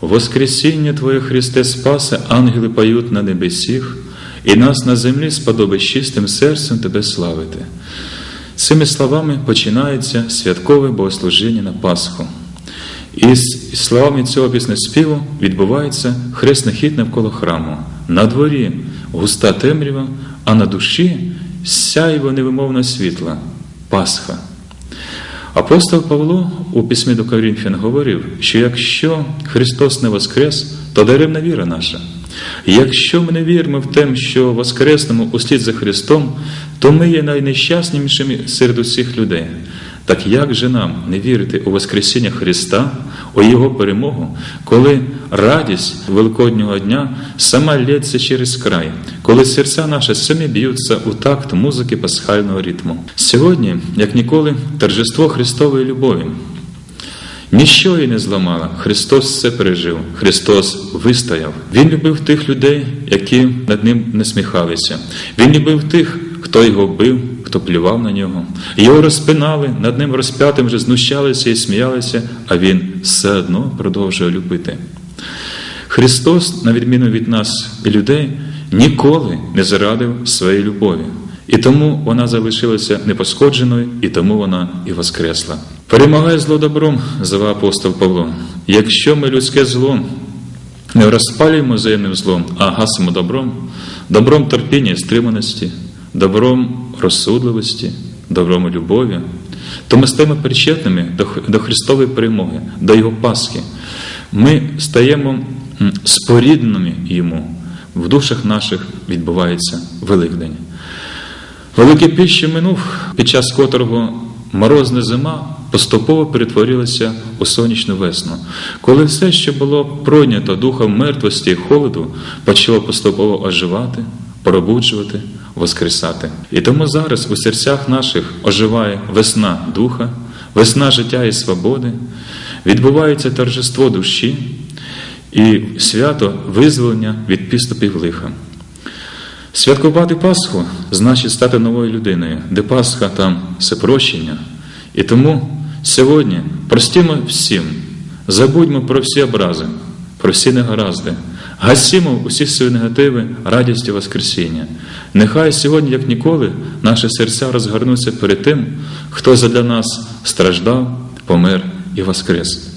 Воскресіння Твоє Христе Спасе, ангели поють на небесіх, і нас на землі сподобить чистим серцем Тебе славити. Цими словами починається святкове богослужіння на Пасху. І з словами цього піснеспіву відбувається хресний хід навколо храму. На дворі густа темрява, а на душі сяйво невимовно світла Пасха. Апостол Павло у письмі до Корінфян говорив, що якщо Христос не воскрес, то даремна віра наша. Якщо ми не віримо в те, що воскреснемо услід за Христом, то ми є найнещаснішими серед усіх людей. Так як же нам не вірити у Воскресіння Христа, у Його перемогу, коли радість Великоднього дня сама лється через край, коли серця наші самі б'ються у такт музики пасхального ритму? Сьогодні, як ніколи, торжество Христової любові. Ніщо її не зламало. Христос все пережив, Христос вистояв. Він любив тих людей, які над ним не сміхалися. Він любив тих, хто його бив, хто плював на нього. Його розпинали, над ним розп'ятим вже знущалися і сміялися, а він все одно продовжує любити. Христос, на відміну від нас і людей, ніколи не зарадив своєї любові. І тому вона залишилася непошкодженою, і тому вона і воскресла. Перемагає зло добром, звав апостол Павло. Якщо ми людське зло не розпалюємо взаємним злом, а гасимо добром, добром терпіння і стриманості, добром розсудливості, добром любові, то ми стаємо причетними до Христової перемоги, до Його Пасхи. Ми стаємо спорідненими Йому. В душах наших відбувається Великдень. Великий піч, минув, під час котрого морозна зима поступово перетворилася у сонячну весну, коли все, що було пройнято духом мертвості і холоду, почало поступово оживати, пробуджувати, воскресати. І тому зараз у серцях наших оживає весна духа, весна життя і свободи, відбувається торжество душі і свято визволення від підступів лиха. Святкувати Пасху значить стати новою людиною, де Пасха там все прощення. І тому сьогодні простімо всім, забудьмо про всі образи, про всі негаразди, гасімо усі свої негативи радістю Воскресіння. Нехай сьогодні, як ніколи, наші серця розгорнуться перед тим, хто задля нас страждав, помер і воскрес.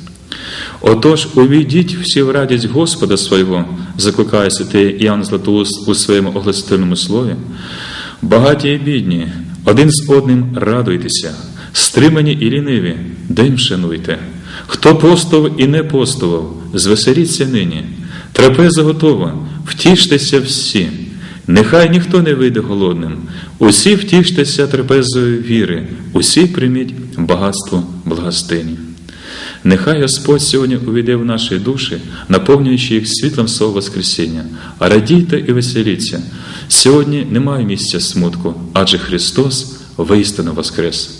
Отож, увійдіть всі в радість Господа свого, закликає святий Іоанн Златоуст у своєму огласительному слові. Багаті і бідні, один з одним радуйтеся, стримані і ліниві, день шануйте. Хто постував і не постував, звеселіться нині, трапеза готова, втіштеся всі. Нехай ніхто не вийде голодним, усі втіштеся трапезою віри, усі прийміть багатство благостині. Нехай Господь сьогодні увійде в наші душі, наповнюючи їх світлом свого Воскресіння. Радійте і веселіться. Сьогодні немає місця смутку, адже Христос воістину Воскрес.